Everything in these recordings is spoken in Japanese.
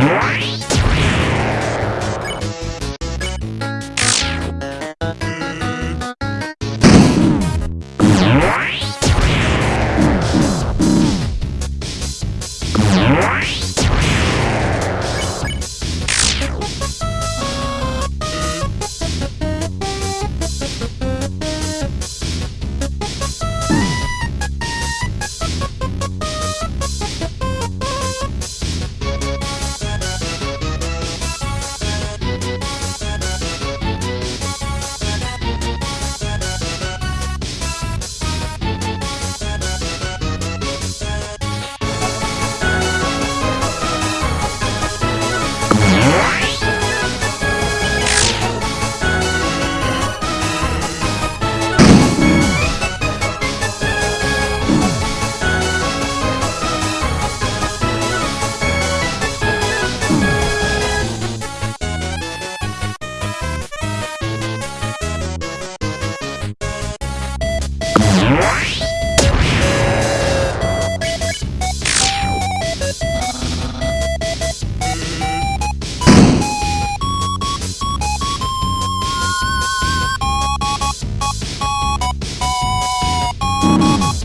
Yeah. Música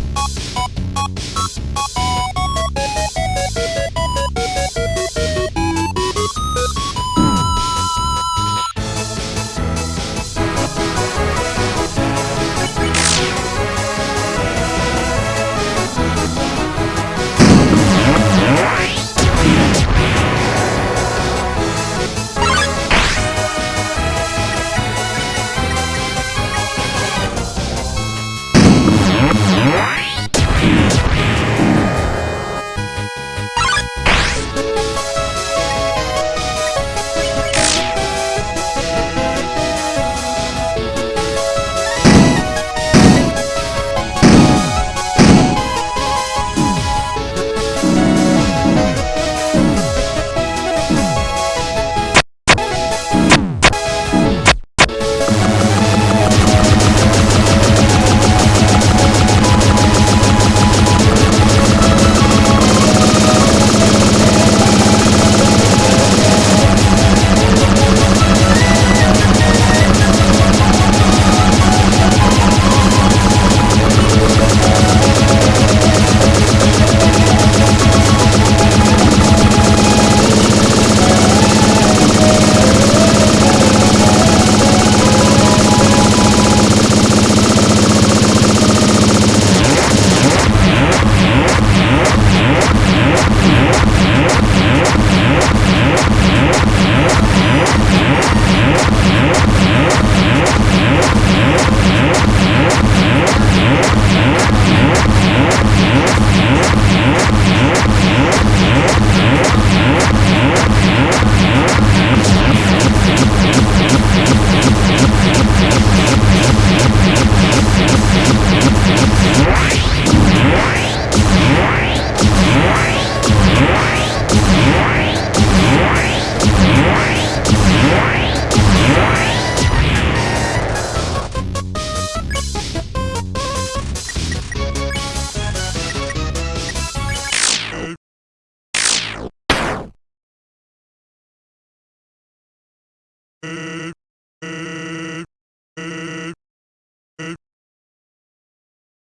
Mm-hmm.